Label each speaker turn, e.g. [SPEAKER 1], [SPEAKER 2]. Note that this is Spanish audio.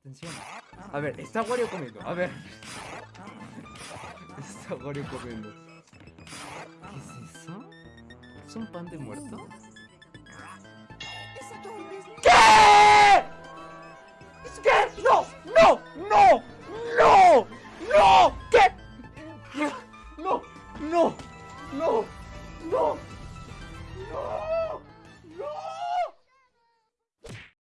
[SPEAKER 1] Atención. A ver, está Wario comiendo. A ver. Está Wario comiendo. ¿Qué es eso? ¿Es un pan de muerto? ¿Qué? ¿Qué? ¡No! ¡No! ¡No! ¡No! ¡No! ¿Qué? ¡No! ¡No! ¡No!